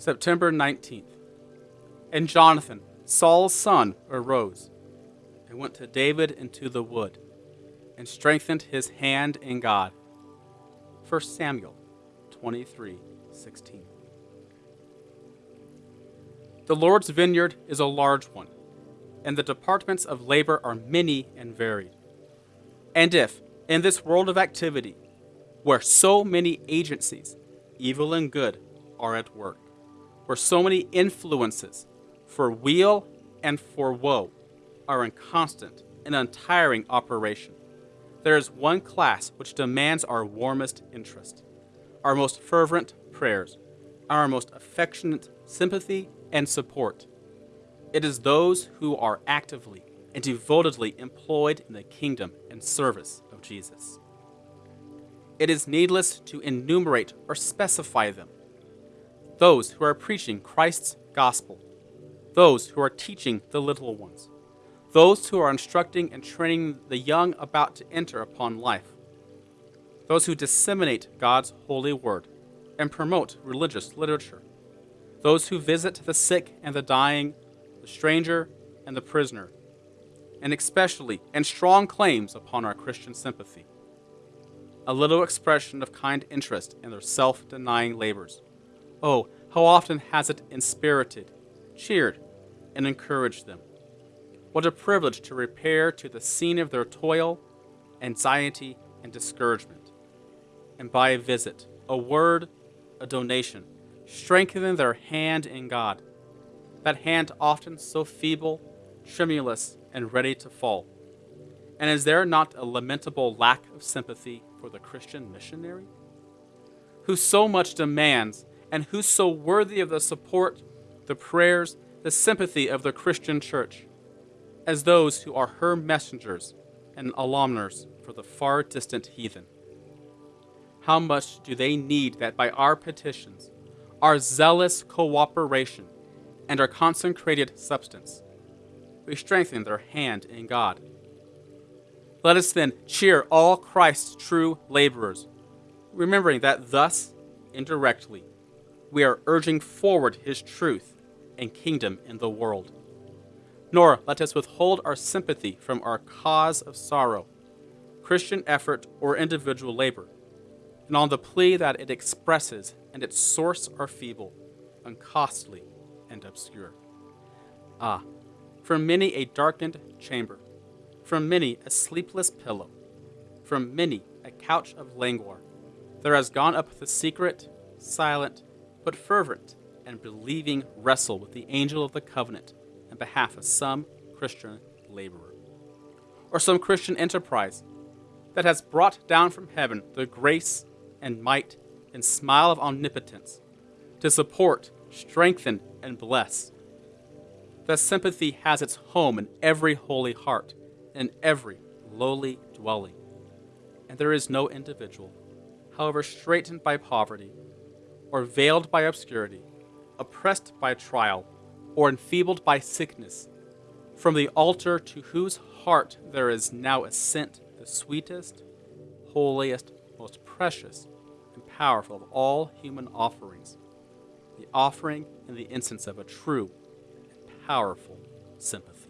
September 19th. And Jonathan, Saul's son, arose and went to David into the wood and strengthened his hand in God. 1 Samuel 23 16. The Lord's vineyard is a large one, and the departments of labor are many and varied. And if, in this world of activity, where so many agencies, evil and good, are at work, where so many influences, for weal and for woe, are in constant and untiring operation, there is one class which demands our warmest interest, our most fervent prayers, our most affectionate sympathy and support. It is those who are actively and devotedly employed in the kingdom and service of Jesus. It is needless to enumerate or specify them. Those who are preaching Christ's gospel, those who are teaching the little ones, those who are instructing and training the young about to enter upon life, those who disseminate God's holy word and promote religious literature, those who visit the sick and the dying, the stranger and the prisoner, and especially and strong claims upon our Christian sympathy. A little expression of kind interest in their self denying labors. Oh, how often has it inspirited, cheered, and encouraged them! What a privilege to repair to the scene of their toil, anxiety, and discouragement, and by a visit, a word, a donation, strengthen their hand in God, that hand often so feeble, tremulous, and ready to fall. And is there not a lamentable lack of sympathy for the Christian missionary? Who so much demands, and who so worthy of the support, the prayers, the sympathy of the Christian church? as those who are her messengers and almoners for the far distant heathen. How much do they need that by our petitions, our zealous cooperation, and our consecrated substance, we strengthen their hand in God? Let us then cheer all Christ's true laborers, remembering that thus, indirectly, we are urging forward his truth and kingdom in the world nor let us withhold our sympathy from our cause of sorrow, Christian effort, or individual labor, and on the plea that it expresses and its source are feeble, uncostly, and obscure. Ah, from many a darkened chamber, from many a sleepless pillow, from many a couch of languor, there has gone up the secret, silent, but fervent and believing wrestle with the angel of the covenant on behalf of some Christian laborer or some Christian enterprise that has brought down from heaven the grace and might and smile of omnipotence to support, strengthen, and bless. That sympathy has its home in every holy heart in every lowly dwelling. And there is no individual, however straitened by poverty, or veiled by obscurity, oppressed by trial, or enfeebled by sickness, from the altar to whose heart there is now ascent the sweetest, holiest, most precious, and powerful of all human offerings, the offering and the incense of a true and powerful sympathy.